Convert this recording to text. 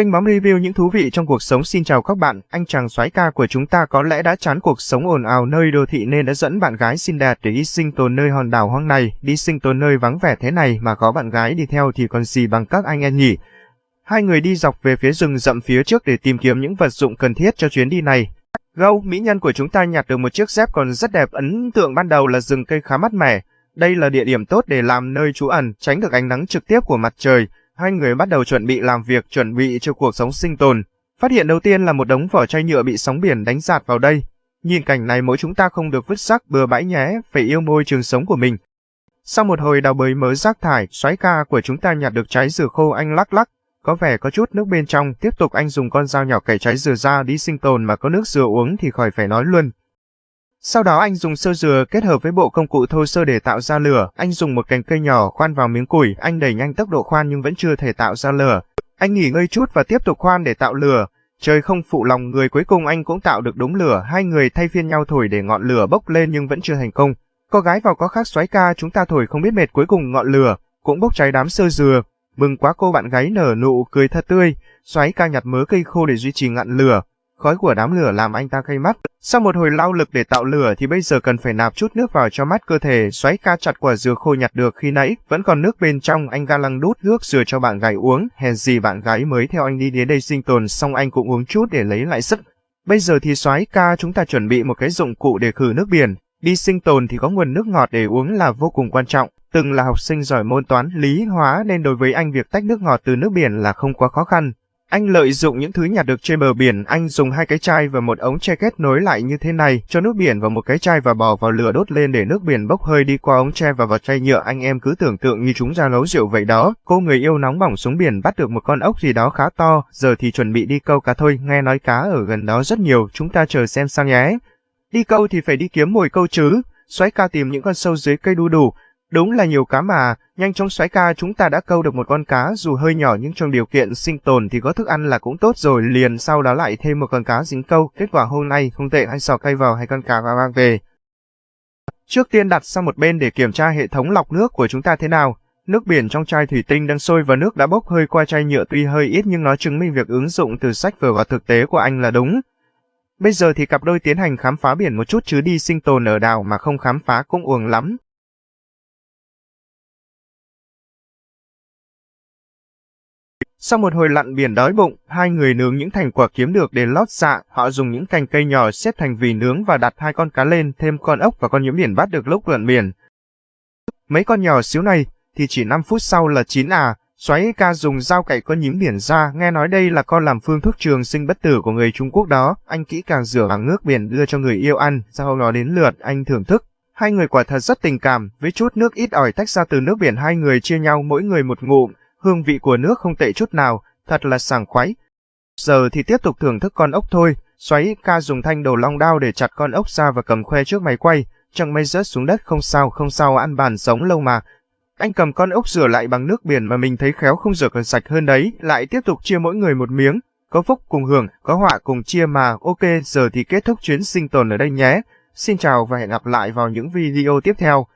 Kênh bóng review những thú vị trong cuộc sống xin chào các bạn, anh chàng soái ca của chúng ta có lẽ đã chán cuộc sống ồn ào nơi đô thị nên đã dẫn bạn gái xinh đẹp để đi sinh tồn nơi hòn đảo hoang này, đi sinh tồn nơi vắng vẻ thế này mà có bạn gái đi theo thì còn gì bằng các anh em nhỉ. Hai người đi dọc về phía rừng rậm phía trước để tìm kiếm những vật dụng cần thiết cho chuyến đi này. Gâu, mỹ nhân của chúng ta nhặt được một chiếc dép còn rất đẹp ấn tượng ban đầu là rừng cây khá mát mẻ. Đây là địa điểm tốt để làm nơi trú ẩn, tránh được ánh nắng trực tiếp của mặt trời hai người bắt đầu chuẩn bị làm việc chuẩn bị cho cuộc sống sinh tồn. Phát hiện đầu tiên là một đống vỏ chai nhựa bị sóng biển đánh giạt vào đây. Nhìn cảnh này mỗi chúng ta không được vứt rác bừa bãi nhé, phải yêu môi trường sống của mình. Sau một hồi đào bới mớ rác thải, xoáy ca của chúng ta nhặt được trái dừa khô anh lắc lắc. Có vẻ có chút nước bên trong, tiếp tục anh dùng con dao nhỏ cày trái dừa ra đi sinh tồn mà có nước dừa uống thì khỏi phải nói luôn. Sau đó anh dùng sơ dừa kết hợp với bộ công cụ thô sơ để tạo ra lửa. Anh dùng một cành cây nhỏ khoan vào miếng củi, anh đẩy nhanh tốc độ khoan nhưng vẫn chưa thể tạo ra lửa. Anh nghỉ ngơi chút và tiếp tục khoan để tạo lửa. Trời không phụ lòng người cuối cùng anh cũng tạo được đống lửa, hai người thay phiên nhau thổi để ngọn lửa bốc lên nhưng vẫn chưa thành công. Có gái vào có khác xoáy ca chúng ta thổi không biết mệt cuối cùng ngọn lửa, cũng bốc cháy đám sơ dừa. Mừng quá cô bạn gái nở nụ cười thật tươi, xoáy ca nhặt mớ cây khô để duy trì ngọn lửa. Khói của đám lửa làm anh ta cay mắt. Sau một hồi lao lực để tạo lửa thì bây giờ cần phải nạp chút nước vào cho mát cơ thể, xoáy ca chặt quả dừa khô nhặt được khi nãy, vẫn còn nước bên trong, anh ga lăng đút nước dừa cho bạn gái uống, hèn gì bạn gái mới theo anh đi đến đây sinh tồn xong anh cũng uống chút để lấy lại sức. Bây giờ thì xoáy ca chúng ta chuẩn bị một cái dụng cụ để khử nước biển, đi sinh tồn thì có nguồn nước ngọt để uống là vô cùng quan trọng. Từng là học sinh giỏi môn toán, lý, hóa nên đối với anh việc tách nước ngọt từ nước biển là không quá khó khăn. Anh lợi dụng những thứ nhặt được trên bờ biển, anh dùng hai cái chai và một ống tre kết nối lại như thế này, cho nước biển vào một cái chai và bỏ vào lửa đốt lên để nước biển bốc hơi đi qua ống tre và vào chai nhựa. Anh em cứ tưởng tượng như chúng ra nấu rượu vậy đó. Cô người yêu nóng bỏng xuống biển bắt được một con ốc gì đó khá to, giờ thì chuẩn bị đi câu cá thôi, nghe nói cá ở gần đó rất nhiều, chúng ta chờ xem sao nhé. Đi câu thì phải đi kiếm mồi câu chứ, xoáy ca tìm những con sâu dưới cây đu đủ, Đúng là nhiều cá mà, nhanh chóng xoáy ca chúng ta đã câu được một con cá dù hơi nhỏ nhưng trong điều kiện sinh tồn thì có thức ăn là cũng tốt rồi liền sau đó lại thêm một con cá dính câu. Kết quả hôm nay không tệ anh sò cây vào hay con cá và mang về. Trước tiên đặt sang một bên để kiểm tra hệ thống lọc nước của chúng ta thế nào. Nước biển trong chai thủy tinh đang sôi và nước đã bốc hơi qua chai nhựa tuy hơi ít nhưng nó chứng minh việc ứng dụng từ sách vở vào thực tế của anh là đúng. Bây giờ thì cặp đôi tiến hành khám phá biển một chút chứ đi sinh tồn ở đảo mà không khám phá cũng uổng lắm. Sau một hồi lặn biển đói bụng, hai người nướng những thành quả kiếm được để lót dạ, họ dùng những cành cây nhỏ xếp thành vì nướng và đặt hai con cá lên, thêm con ốc và con nhím biển bắt được lúc lặn biển. Mấy con nhỏ xíu này thì chỉ 5 phút sau là chín à, xoáy ca dùng dao cạy con nhím biển ra, nghe nói đây là con làm phương thuốc trường sinh bất tử của người Trung Quốc đó, anh kỹ càng rửa bằng nước biển đưa cho người yêu ăn, sau đó đến lượt anh thưởng thức. Hai người quả thật rất tình cảm, với chút nước ít ỏi tách ra từ nước biển hai người chia nhau mỗi người một ngụm, hương vị của nước không tệ chút nào, thật là sảng khoái. Giờ thì tiếp tục thưởng thức con ốc thôi, xoáy ca dùng thanh đầu long đao để chặt con ốc ra và cầm khoe trước máy quay, chẳng may rớt xuống đất không sao không sao ăn bàn sống lâu mà. Anh cầm con ốc rửa lại bằng nước biển mà mình thấy khéo không rửa còn sạch hơn đấy, lại tiếp tục chia mỗi người một miếng, có phúc cùng hưởng, có họa cùng chia mà, ok giờ thì kết thúc chuyến sinh tồn ở đây nhé. Xin chào và hẹn gặp lại vào những video tiếp theo.